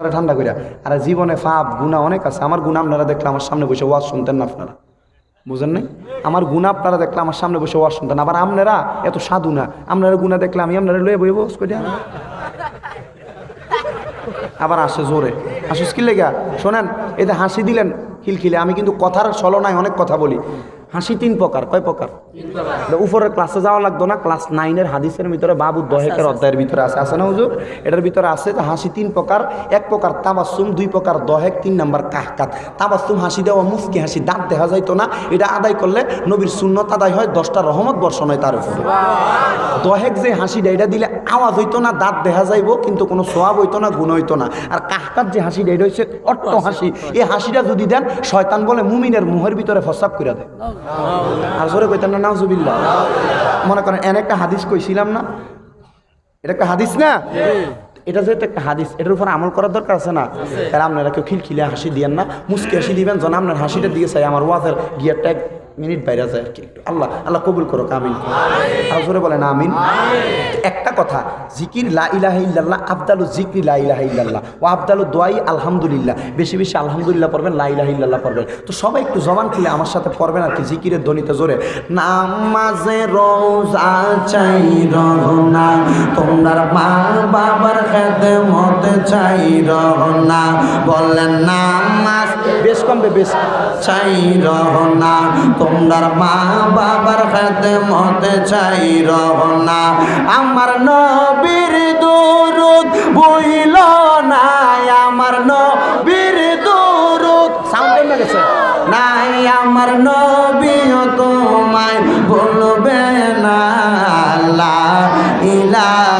তারা ঠান্ডা করিয়া আর জীবনে ফাপ গুণা অনেক আছে। আমার গুণা আপনারা দেখলে আমার সামনে বসে ওয়াজ শুনতেন না আপনারা। বুঝেন নাই? আমার গুণা আপনারা দেখলে আমার সামনে বসে ওয়াজ শুনতেন আবার আপনারা এত সাধু না। আপনারা গুণা দেখলে আমি আপনারা লয়ে বইব কইয়া আবার আসে জোরে। আসিস কি লেগা? শোনেন এতে হাসি দিলেন খিলখিলে, আমি কিন্তু কথার ছলনায় অনেক কথা বলি। হাসি তিন প্রকার। কয় প্রকার? উপরের ক্লাসে যাওয়া লাগতো না ক্লাস নাইনের হাদিসের ভিতরে বাবু দহেকের অধ্যায়ের ভিতরে আছে। আছে না হুজুর? এটার ভিতরে আছে যে হাসি তিন প্রকার এক প্রকার তাবাসুম দুই প্রকার দহেক তিন নাম্বার কাহকাত। তাবাসুম হাসি দেওয়া মুফকি হাসি দাঁত দেখা যাইতো না। এটা আদায় করলে নবীর শূন্যত আদায় হয় দশটা রহমত বর্ষণ হয় তার উপরে। দহেক যে হাসিটা এটা দিলে আওয়াজ হইতো না দাঁত দেখা যাইবো কিন্তু কোনো সোয়াব হইতো না গুণ হইতো না। আর কাহকাত যে হাসিটা এটা হচ্ছে অট্ট হাসি। এই হাসিটা যদি দেন শয়তান বলে মুমিনের মুহের ভিতরে ফসাব করে দেয়। আর জোরে কইতেন না, নাউজুবিল্লাহ। মনে করেন, এন একটা হাদিস কইছিলাম না? এটা একটা হাদিস না? এটা যেহেতু একটা হাদিস এটার উপর আমল করার দরকার আছে না? তাহলে আপনারা কেউ খিলখিলে হাসি দিয়েন না মুসকি হাসি দিবেন যেন আপনার হাসিটার দিকে চাই আমার ওয়াজের গিয়ারটা এক মিনিট বাইরে যায় আর কি একটু। আল্লাহ আল্লাহ কবুল করো আমিন। আর জোরে বলেন আমিন। একটা কথা জিকির লা ইলাহা ইল্লাল্লাহ আবদালু জিকরি লা ইলাহা ইল্লাল্লাহ ও আবদালু দোয়াই আলহামদুলিল্লাহ বেশি বেশি আলহামদুলিল্লাহ পড়বেন লা ইলাহা ইল্লাল্লাহ পড়বেন। তো সবাই একটু জবান খুলে আমার সাথে পড়বেন আর কি জিকিরের ধ্বনিতে জোরে। নামাজে রোজা চাই রহনা তোমরা মা বাবার খেতে মতে চাই রহনা বললেন নামাজ বেশ কমবে, বেশ। চাই রহনা তোমরা মা বাবার খেতে মতে চাই রহনা আমার নবীর দুরুদ বইল না আমার নবীর দুরুদ সাউন্ড কমে গেছে? নাই, আমার নবীও তোমায় বলবে না। লা ইলাহা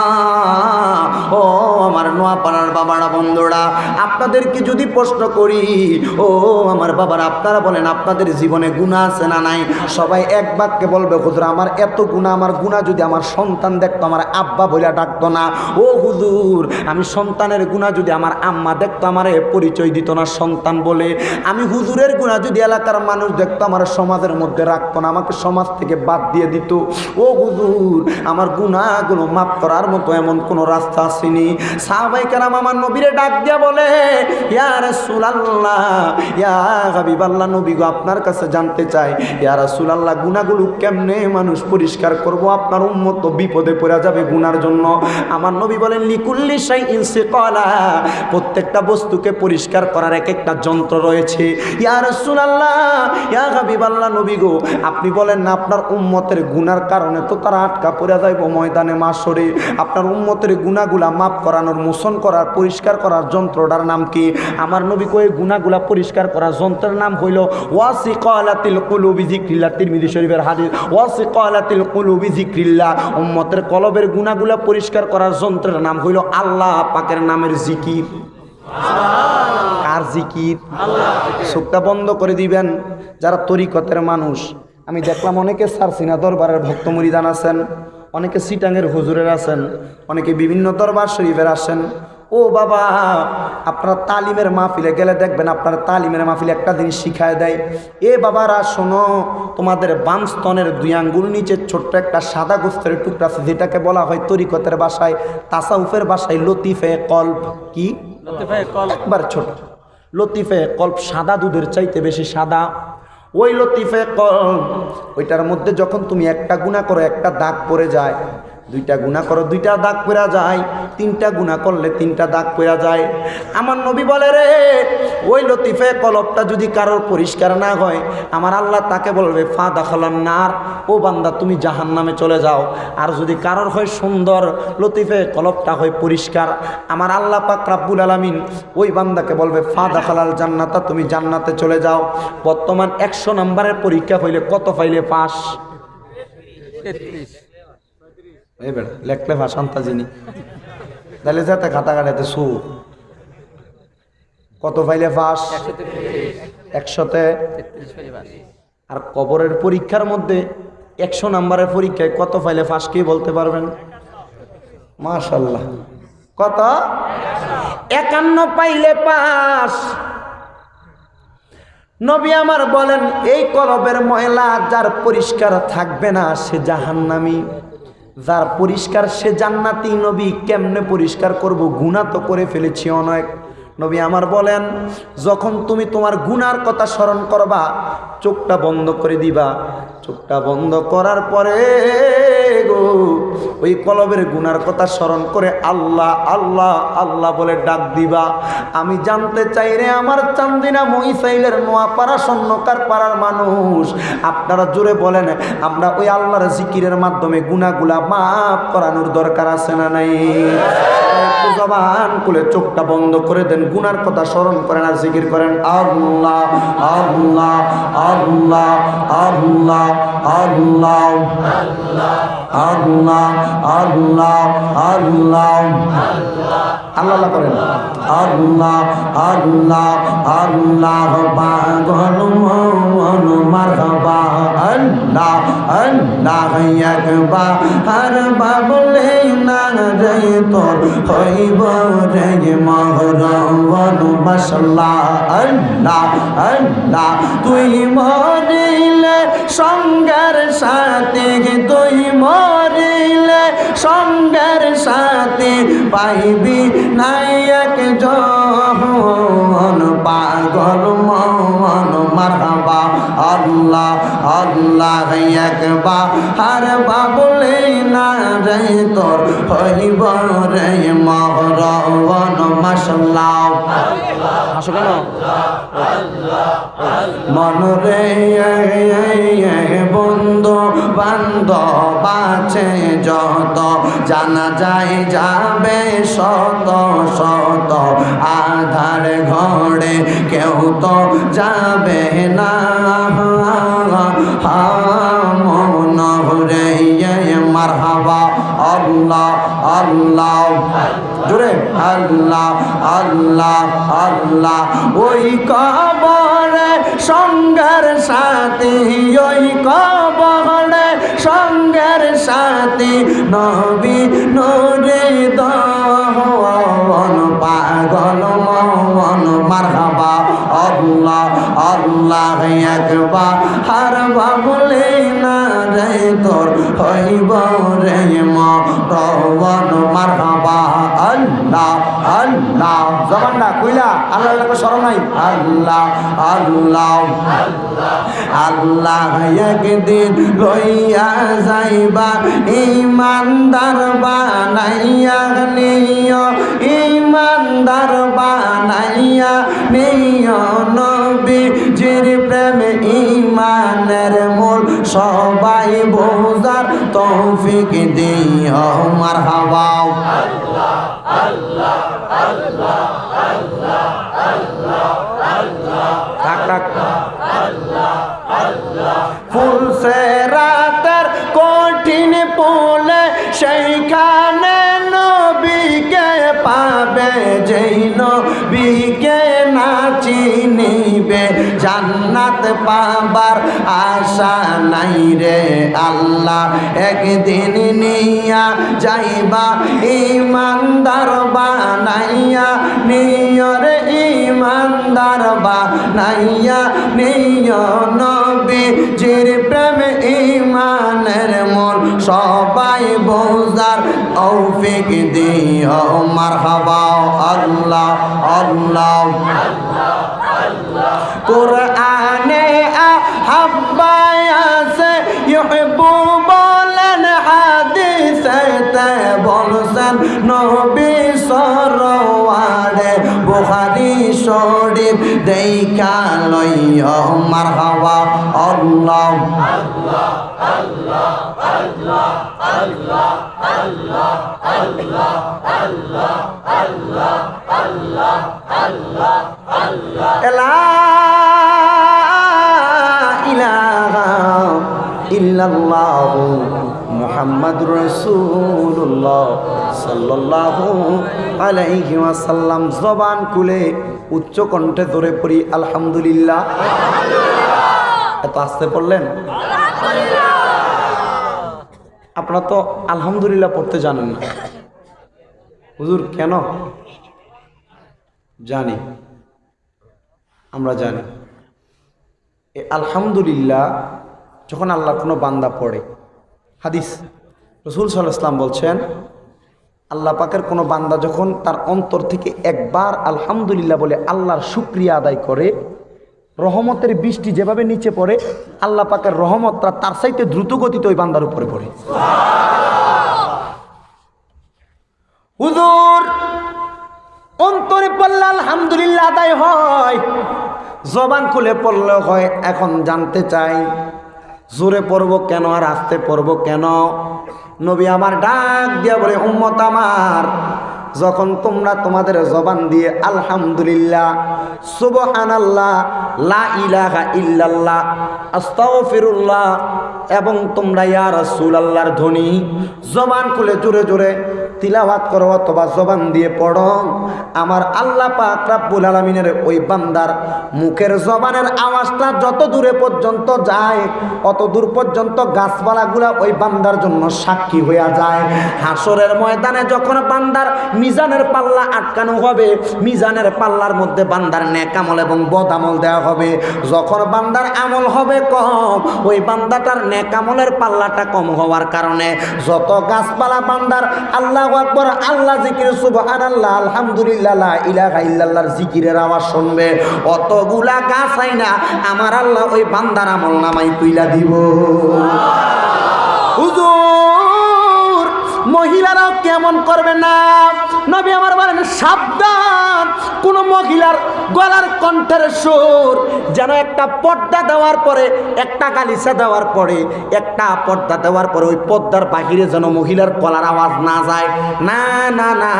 ও আমার নোয়াপাড়ার বাবারা, বন্ধুরা, আপনাদেরকে যদি প্রশ্ন করি, ও আমার বাবারা, আপনারা বলেন আপনাদের জীবনে গুণা আছে না নাই? সবাই এক বাক্যে বলবে, হুজুর, আমার এত গুণা আমার গুণা যদি আমার সন্তান দেখতো, আমার আব্বা বলে ডাকতো না। ও হুজুর, আমি সন্তানের গুণা যদি আমার আম্মা দেখতো, আমার পরিচয় দিত না সন্তান বলে। আমি হুজুরের গুণা যদি এলাকার মানুষ দেখতো, আমার সমাজের মধ্যে রাখতো না, আমাকে সমাজ থেকে বাদ দিয়ে দিত। ও হুজুর, আমার গুণাগুলো মাফ করার মতো এমন কোনো রাস্তা আসেনি। সাহাবাই কারাম আমার নবীরে ডাক দিয়া বলে, ইয়া রাসূলুল্লাহ, ইয়া হাবিবাল্লাহ নবী গো আপনার কাছে জানতে চাই, ইয়া রাসূলুল্লাহ, গুনাহগুলো কেমনে মানুষ পরিষ্কার করব? আপনার উম্মত তো বিপদে পড়ে যাবে গুনার জন্য। আমার নবী বলেন, লিকুল্লি শাইইন সিকালা, প্রত্যেকটা বস্তুকে পরিষ্কার করার এক একটা যন্ত্র রয়েছে। ইয়া রাসূলুল্লাহ, ইয়া হাবিবাল্লাহ নবী গো আপনি বলেন না, আপনার উম্মতের গুনার কারণে তো তারা আটকা পড়ে যাইব ময়দানে, মাসরে। আপনার উম্মতের গুনাগুলা মাফ করানোর মোশন করার, পরিষ্কার করার যন্ত্রটার নাম কি? আমার নবী কয়ে গুনাগুলা পরিষ্কার করার যন্ত্রের নাম হইল ওয়াসিকালাতিল কুলুবি যিকরিল্লাহ, তিরমিজি শরীফের হাদিস। ওয়াসিকালাতিল কুলুবি যিকরিল্লাহ, উম্মতের কলবের গুনাগুলা পরিষ্কার করার যন্ত্রের নাম হইল আল্লাহ পাকের নামের জিকির। কার জিকির? চোখটা বন্ধ করে দিবেন, যারা তরিকতের মানুষ। আমি দেখলাম অনেকে সারসিনা দরবারের ভক্ত মুরিদান আছেন। অনেকে সিটাঙ্গের হুজুরের আছেন অনেকে বিভিন্ন দরবার শরীফের আসেন ও বাবা আপনার তালিমের মাহফিলে গেলে দেখবেন আপনার তালিমের মাহফিলে একটা জিনিস শিখায় দেয়। এ বাবারা শোনো তোমাদের বাম স্তনের দুই আঙ্গুল নিচে ছোট্ট একটা সাদা গোস্তের টুকরা আছে যেটাকে বলা হয় তরিকতের বাসায় তাসাউফের বাসায় লতিফে কল্প। কি? একবার ছোট। লতিফে কল্প সাদা দুধের চাইতে বেশি সাদা। ওই লতিফে কল ওইটার মধ্যে যখন তুমি একটা গুণা করো একটা দাগ পড়ে যায় দুইটা গুণা করো, দুইটা দাগ পড়া যায়, তিনটা গুণা করলে তিনটা দাগ পড়া যায়। আমার নবী বলে রে, ওই লতিফে কলপটা যদি কারোর পরিষ্কার না হয়, আমার আল্লাহ তাকে বলবে, ফা দাখালান নার, ও বান্দা, তুমি জাহান নামে চলে যাও। আর যদি কারোর হয় সুন্দর, লতিফে কলপটা হয় পরিষ্কার, আমার আল্লাহ পাক রাব্বুল আলামিন ওই বান্দাকে বলবে, ফা দাখালাল জান্নাতা, তুমি জান্নাতে চলে যাও। বর্তমান একশো নম্বরের পরীক্ষা হইলে কত পাইলে পাস? লেখলে ভাষান্তা তাহলে খাতা কাটাতে সু। কত ফাইলে পাস একশোতে। আর কবরের পরীক্ষার মধ্যে একশো নাম্বারের পরীক্ষায় কত ফাইলে ফাঁস কি বলতে পারবেন? মাশাল্লাহ। কত? একান্ন পাইলে পাস নবী আমার বলেন, এই কলবের ময়লা যার পরিষ্কার থাকবে না, সে জাহান্নামি। যার পরিষ্কার সে জান্নাতি নবী কেমনে পরিষ্কার করব? গুণা তো করে ফেলেছি অনেক। নবী আমার বলেন, যখন তুমি তোমার গুনার কথা স্মরণ করবা, চোখটা বন্ধ করে দিবা। চোখটা বন্ধ করার পরে ওই কলবের গুনার কথা স্মরণ করে আল্লাহ আল্লাহ আল্লাহ বলে ডাক দিবা। আমি জানতে চাই রে আমার চান্দিনা মহিসাইলের নোয়াপাড়া স্বর্ণকার পাড়ার মানুষ। আপনারা জোরে বলেন, আমরা ওই আল্লাহর জিকিরের মাধ্যমে গুনাগুলা মাফ করানোর দরকার আছে না নাই? জবান খুলে চোখটা বন্ধ করে দেন গুনার কথা স্মরণ করেন আর জিকির করেন আল্লাহ আল্লাহ আল্লাহ আল্লাহ আল্লাহ আল্লাহ আল্লাহ আল্লাহ আল্লাহ করেন আল্লাহ আল্লাহ আল্লাহ পাগল মন মারহাবা আল্লাহ আল্লাহ একবার আর বাবলে না রে তোর হইব রে মহরবন বসলা আল্লাহ আল্লাহ। তুই মরিলে, সঙ্গের সাথে তুই মরিলে, সঙ্গের সাথে পাইবি নায়ক জন পাগল মন মারহাবা আল্লাহ আল্লাহ একবার। হার বাবলে না রে তোর হইব রে মহরবন মশলা আসো কেন? মনরে বন্ধু বান্ধব আছে যত, জানা যায় যাবে শত শত। আধার ঘরে কেউ তো যাবে না। মারহাবা, আল্লাহ আল্লাহ। আল্লাহ ওই সঙ্গের সাথে, ওই কবরে সঙ্গের সাথে নবী নরে দন পাগল মন মারহাবা আল্লাহ আল্লাহ একবার হার রে তোর হইব রে মন মারহাবা। আল্লাহ আল্লাহ। জবানটা কইলা আল্লাহ আল্লাহ স্মরণ নাই? আল্লাহ আল্লাহ। আল্লাহ একদিন লইয়া যাইবা ইমানদার বানাইয়া নিয় ইমানদার বানাইয়া নিয় নবীজির প্রেমে ইমানের মূল সবাই বোঝার তৌফিক দিও মার হাওয়া আল্লাহ আল্লাহ আল্লাহ। পাবার আশা নাই রে আল্লাহ। একদিন নিয়া যাইবা ইমানদার বানাইয়া, নিয়র ইমানদার বানাইয়া, নিয় নবী জির প্রেম ইমানের মন সবাই বোঝার তৌফিক দিও। মারহাবা আল্লাহ আল্লাহ। কোরআনে বলছেন নবী সরওয়ারে বুখারী শরীফ দেখা লইও মারহাবা আল্লাহ। লা ইলাহা ইল্লাল্লাহু। মোহাম্মদুর রসুল্লাহ সাল্লাল্লাহু আলাইহি ওয়াসাল্লাম জবান খুলে উচ্চ কণ্ঠে ধরে পড়ি আলহামদুলিল্লাহ। এত আসতে পড়লেন? আপনারা তো আলহামদুলিল্লাহ পড়তে জানেন না। হুজুর কেন? জানি। আমরা জানি। এ আলহামদুলিল্লাহ যখন আল্লাহর কোনো বান্দা পড়ে হাদিস। রসুল সাল্লাহ ইসলাম বলছেন, আল্লাহ পাকের কোনো বান্দা যখন তার অন্তর থেকে একবার আলহামদুলিল্লাহ বলে আল্লাহর শুক্রিয়া আদায় করে, রহমতের বৃষ্টি যেভাবে নিচে পড়ে, আল্লাহ পাকের রহমতটা তার সাইতে দ্রুত গতিতে ওই বান্দার উপরে পড়ে। হুজুর, অন্তরে পড়লে আলহামদুলিল্লাহ আদায় হয়, জবান খুলে পড়লে হয়, এখন জানতে চাই জোরে পড়ব কেন আর আসতে পড়ব কেন? নবী আমার ডাক দিয়া বলে, উম্মত আমার, যখন তোমরা তোমাদের জবান দিয়ে আলহামদুলিল্লাহ, সুবহানাল্লাহ, লা ইলাহা ইল্লাল্লাহ, আস্তাগফিরুল্লাহ, এবং তোমরা ইয়া রাসূলুল্লাহর ধ্বনি জবান খুলে জোরে জোরে তিলাওয়াত করো অথবা জবান দিয়ে পড়ো। আমার আল্লাহ পাক রাব্বুল আলামিনের ওই বান্দার মুখের জবানের আওয়াজটা যত দূরে পর্যন্ত যায়, অত দূর পর্যন্ত গাছপালাগুলা ওই বান্দার জন্য সাক্ষী হইয়া যায়। হাসরের ময়দানে যখন বান্দার মিজানের পাল্লা আটকানো হবে, মিজানের পাল্লার মধ্যে বান্দার নেকামল এবং বদামল দেওয়া হবে। যখন বান্দার আমল হবে কম, ওই বান্দাটার নেকামলের পাল্লাটা কম হওয়ার কারণে যত গাছপালা বান্দার আল্লাহ আকবর, আল্লাহ জিকির সুবহান আল্লাহ আলহামদুলিল্লাহ ইলাহা ইল্লাল্লাহর জিকিরের আওয়াজ শুনবে। অতগুলা গাছ আই না আমার আল্লাহ ওই বান্দার আমল নামাই তুইলা দিব। হুজুর, মহিলারাও কেমন করবে না? নবী আমার বলেন, সাবধান, কোন মহিলার গলার কণ্ঠের সুর যেন একটা পর্দা দেওয়ার পরে, একটা গালিচা দেওয়ার পরে, একটা পর্দা দেওয়ার পরে ওই পর্দার বাহিরে যেন মহিলার গলার আওয়াজ না যায়। না না না,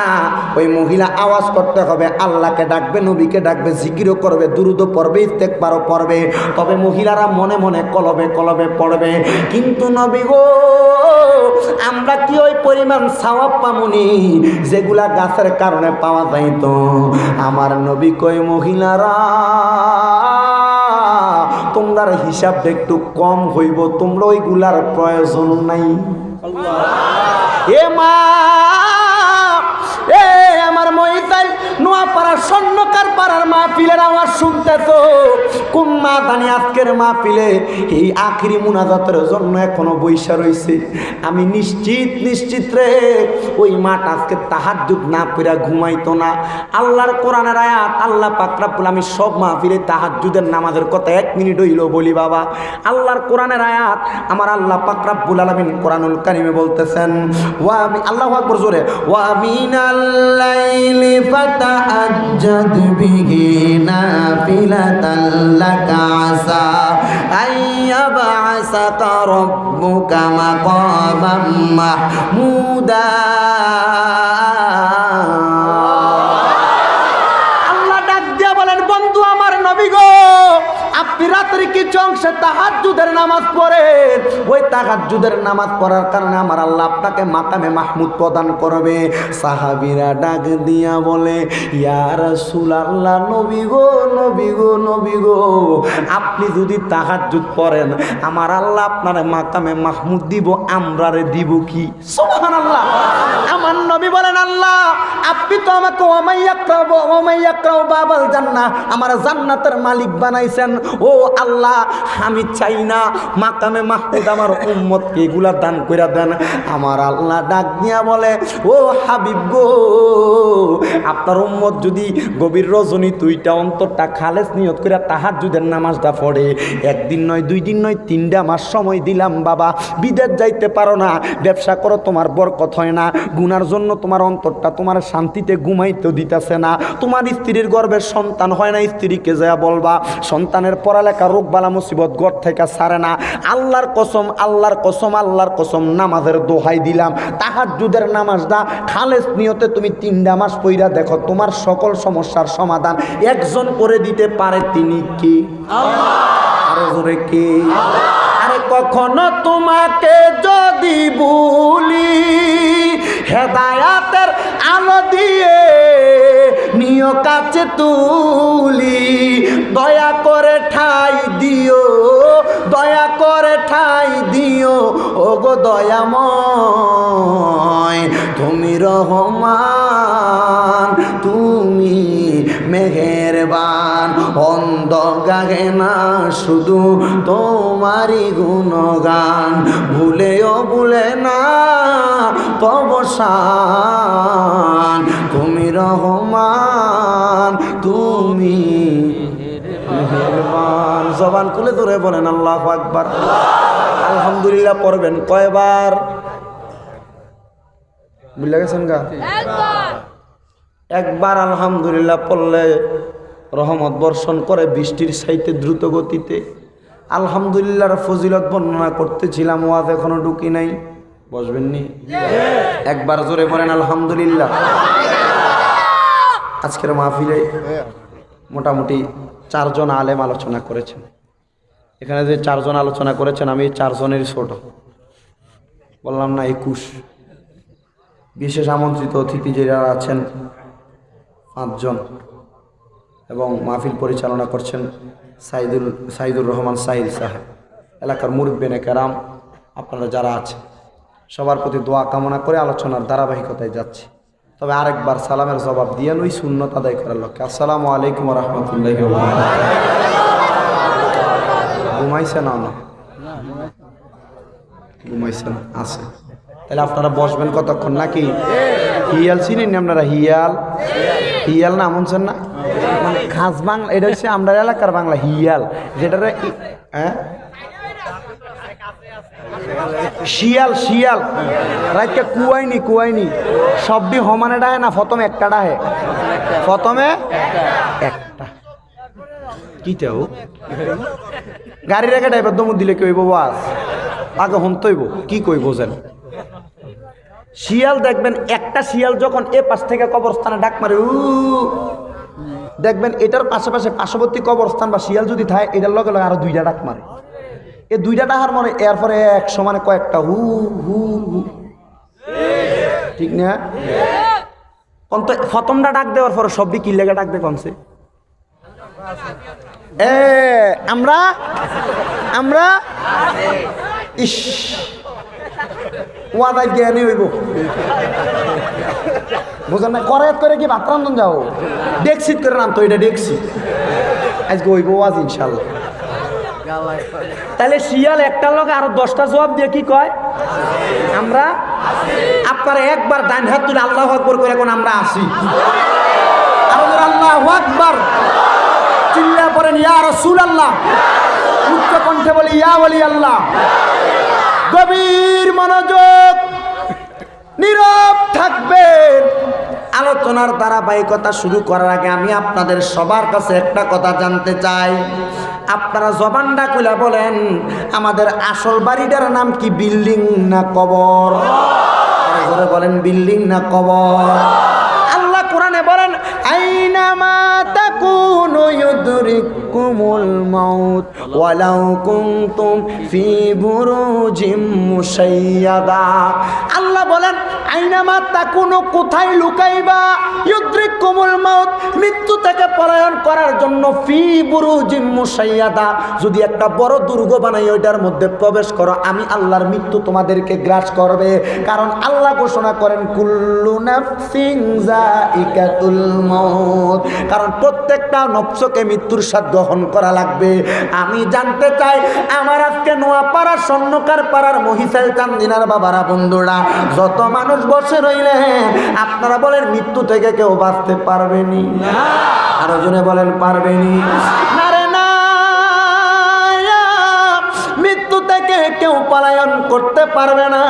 ওই মহিলা আওয়াজ করতে হবে, আল্লাহকে ডাকবে, নবীকে ডাকবে, জিকিরও করবে, দুরুদও পড়বে, ইস্তেকবারও পড়বে, তবে মহিলারা মনে মনে কলবে কলবে, পড়বে। কিন্তু নবী গো, আমরা কি ওই পরিমাণ সাওয়াব পামুনি, যেগুলা গাছের কারণে পাওয়া যাইত আমার নবী কই মহিলারা, তোমরার হিসাবটা একটু কম হইব, তোমরা ওইগুলার প্রয়োজন নাই। এ মা, এ আমার মহিতাই নোয়াপাড়া স্বর্ণকার পাড়ার মাহফিলের আওয়াজ শুনতেছ কোন মা দানি আজকের মাহফিলে এই আখিরি মুনাজাতের জন্য এখনও বৈশা রইছে। আমি নিশ্চিত নিশ্চিত রে, ওই মাঠ আজকে তাহার যুগ না পেরা ঘুমাইতো না। আল্লাহর কোরআনের আয়াত আল্লাহ পাকরাবুল আমি সব মাহফিলে তাহার যুদের নামাজের কথা এক মিনিট হইল বলি বাবা। আল্লাহর কোরআনের আয়াত আমার আল্লাহ পাকরাবুল আলমিন কোরআনুল কারিমে বলতেছেন, ওয়া আমি আল্লাহ আকবর জোরে, ওয়া মিনাল লাইলি ফাতাহাজ্জাদ বিহি নাফিলাতাল লাকা আসা আইয়াবআসাকা রাব্বুকা মাকামাম মাহমুদা আল্লাহ রাত্রে কিছু অংশে তাহাজুদের নামাজ পড়ে। ওই তাহাজুদের নামাজ পড়ার কারণে আমার আল্লাহ আপনাকে মাকামে মাহমুদ প্রদান করবে। সাহাবিরা ডাক দিয়া বলে ইয়ার রাসূল আল্লাহ নবী গো নবী গো নবী গো, আপনি যদি তাহাজুদ পড়েন, আমার আল্লাহ আপনার মাকামে মাহমুদ দিব, আমরারে দিব কি? সুবহানাল্লাহ। আমার নবী বলেন, আল্লাহ, আপনি তো আমাকে বাবাল জান্নাহ, আমার জান্নাতের মালিক বানাইছেন। ও আল্লাহ, আমি চাই না মাকামে মাহমুদ আমার উম্মতকে এগুলা দান কইরা দেন। আমার আল্লাহ ডাক দিয়া বলে, ও হাবিব গো, আপনার উম্মত যদি গভীর রজনী দুইটা অন্তরটা খালেস নিয়ত করে তাহার যুদের নামাজটা পড়ে, একদিন নয়, দুই দিন নয়, তিনটা মাস সময় দিলাম বাবা, বিদেশ যাইতে পারো না, ব্যবসা করো, তোমার বরকত হয় না, গুনার জন্য তোমার অন্তরটা তোমার শান্তিতে ঘুমাইতে দিতেছে না। তোমার স্ত্রীর গর্ভের সন্তান হয় না, স্ত্রীকে যা বলবা। সন্তানের পড়ালেখা রোগ বালা মুসিবত গড় থেকে সারে না। আল্লাহর কসম আল্লাহর কসম আল্লাহর কসম নামাজের দোহাই দিলাম। তাহার যুদের নামাজটা খালেস নিয়তে তুমি তিনটা মাস পইরা দেখো, তোমার সকল সমস্যার সমাধান একজন করে দিতে পারে তিনি কি? আরও কি? আরে কখনো তোমাকে যদি ভুলি হেদায়াতের আলো দিয়ে নিয় কাছে তুলি। দয়া করে ঠাই দিও, দয়া করে ঠাই দিও। ও গো দয়াময়, তুমি রহমান মেহেরবান। অন্ধ গাগে না, শুধু তোমারই গুণগান। ভুলেও ভুলে না তবসান তুমি রহমান, তুমি মেহেরবান। জবান খুলে ধরে বলেন, আল্লাহ আকবার। আলহামদুলিল্লাহ পড়বেন কয়বার? বুঝলে গেছেন গা? একবার আলহামদুলিল্লাহ পড়লে রহমত বর্ষণ করে বৃষ্টির সাইতে দ্রুত গতিতে। আলহামদুলিল্লাহর ফজিলত বর্ণনা করতেছিলাম, ওয়াজ এখনও ঢুকি নাই। বসবেননি একবার জোরে পড়েন আলহামদুলিল্লাহ। আজকের মাহফিলে মোটামুটি চারজন আলেম আলোচনা করেছেন। এখানে যে চারজন আলোচনা করেছেন, আমি চারজনের ছোট। বললাম না, একুশ। বিশেষ আমন্ত্রিত অতিথি যারা আছেন পাঁচজন এবং মাহফিল পরিচালনা করছেন সাইদুল, সাইদুর রহমান সাইদ সাহেব। এলাকার মুরব্বেনে কারাম, আপনারা যারা আছেন, সবার প্রতি দোয়া কামনা করে আলোচনার ধারাবাহিকতায় যাচ্ছি। তবে আরেকবার সালামের জবাব দিয়ে ওই শূন্যতা আদায় করার লক্ষ্যে। আসসালামু আলাইকুম রহমতুল্লাহ ঘুমাইছে না না ঘুমাইছে না, আছে। তাহলে আপনারা বসবেন কতক্ষণ নাকি? হিয়াল চিনেন আপনারা? হিয়াল? হিয়াল না শুনছেন না? মানে খাস বাংলা এটা হচ্ছে আমরা এলাকার বাংলা হিয়াল। যেটা হ্যাঁ? শিয়াল শিয়াল। রাইতকে কুয়াইনি কুয়াইনি। সবটি সমানে ডাহে না প্রথমে একটা ডাহে? প্রথমে একটা। কি কিটাও গাড়ি রেখে ড্রাইভার দমু দিলে কি হইব বাস। আগে হন তৈব কি কইব যেন? শিয়াল দেখবেন, একটা শিয়াল যখন এ পাশ থেকে কবরস্থানে ডাক মারে, উ দেখবেন এটার পাশাপাশি পার্শ্ববর্তী কবরস্থান বা শিয়াল যদি থাকে, এটার লগে লগে আরও দুইটা ডাক মারে। এ দুইটা ডাহার মনে এরপরে এক সমানে কয়েকটা হু হু হু। ঠিক না? অন্ত প্রথমটা ডাক দেওয়ার পরে সবই কি লেগে ডাক দে কমছে। এ, আমরা? আমরা? ইস। ওয়াদা জ্ঞানী হইব। বুঝলেন না? করে করে কি ভাত রান্ধন যাও? ডেকসিট করে নাম তো এটা ডেকসি আজকে হইব ওয়াজ ইনশাল্লাহ তাহলে শিয়াল একটা লগে আরও দশটা জবাব দিয়ে কি কয়? আমরা আপনারা একবার ডান হাত তুলে আল্লাহ আকবর করে এখন আমরা আসি। আল্লাহ আকবর। চিল্লা পড়েন, ইয়া রসুল আল্লাহ উচ্চ কণ্ঠে বলি, ইয়া বলি আল্লাহ গভীর মনোযোগ, নীরব থাকবেন। আলোচনার ধারাবাহিকতা শুরু করার আগে আমি আপনাদের সবার কাছে একটা কথা জানতে চাই। আপনারা জবানটা খুলে বলেন, আমাদের আসল বাড়িটার নাম কি, বিল্ডিং না কবর? জোরে বলেন, বিল্ডিং না কবর? আল্লাহ কোরআনে বলেন আইনামা তাকুনু ইউদরিকুমুল মাউত, ওয়ালাউ কুনতুম ফি বুরুজিম মুশাইয়াদা। আল্লাহ বলেন, আইনামা তাকুনু, কোথায় লুকাইবা? ইউদরিকুমুল মাউত, মৃত্যু থেকে পলায়ন করার জন্য ফি বুরুজিম মুশাইয়াদা। যদি একটা বড় দুর্গ বানাই, ওইটার মধ্যে প্রবেশ করো, আমি আল্লাহর মৃত্যু তোমাদেরকে গ্রাস করবে। কারণ আল্লাহ ঘোষণা করেন, কুল্লু নাফসিং জাইকাতুল মউত। কারণ প্রত্যেকটা নফসকে মৃত্যুর স্বাদ গ্রহণ করা লাগবে। আমি জানতে চাই, আমার আজকে নোয়াপাড়া স্বর্ণকার পাড়ার মহিষাল চান্দিনার বাবারা, বন্ধুরা, যত মানুষ বসে রইলে, আপনারা বলেন, মৃত্যু থেকে কেউ বাঁচতে পারবেনি আরও জনে বলেন পারবেনি করতে পারবে না।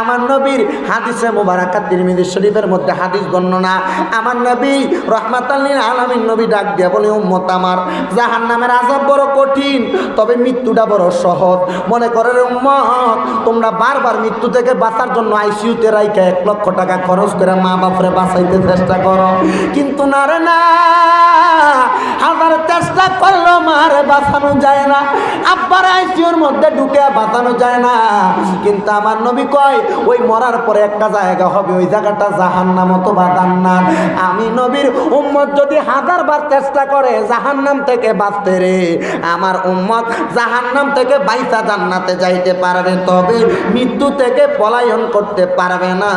আমার নবীর হাদিসে মুবারাকাত তিরমিজি শরীফের মধ্যে হাদিস বর্ণনা, আমার নবী রহমাতাল্লিন আলামিন নবী ডাক দিয়া বলে, উম্মত আমার জাহান নামের আজাব বড় কঠিন, তবে মৃত্যুটা বড় সহজ। মনে করে উম্মত, তোমরা বারবার মৃত্যু থেকে বাঁচার জন্য আইসিইউতে রাইখা এক লক্ষ টাকা খরচ করে মা বাপরে বাঁচাইতে চেষ্টা করো। কিন্তু না রে না, হাজার চেষ্টা করল মারে বাঁচানো যায় না। আব্বার আইসিউর মধ্যে ঢুকে বাঁচানো যায় না। কিন্তু আমার নবী কয় ওই মরার পরে একটা জায়গা হবে ওই জায়গাটা জাহান জাহান্নাম অথবা জান্নাত। আমি নবীর উম্মত যদি হাজার বার চেষ্টা করে জাহান্নাম থেকে বাঁচতে রে আমার উম্মত জাহান্নাম থেকে বাইসা জান্নাতে যাইতে পারবে তবে মৃত্যু থেকে পলায়ন করতে পারবে না।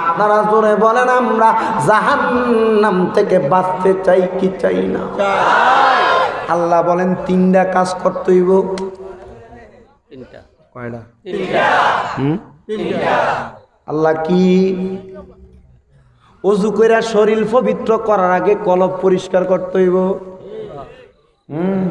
আপনারা জোরে বলেন আমরা জাহান্নাম থেকে বাঁচতে চাই কি চাই না? আল্লাহ বলেন তিনটা কাজ করতে হইব। তিনটা। কয়টা? হুম? আল্লাহ কি অজু কইরা শরীর পবিত্র করার আগে কলব পরিষ্কার করতে হইব? হুম।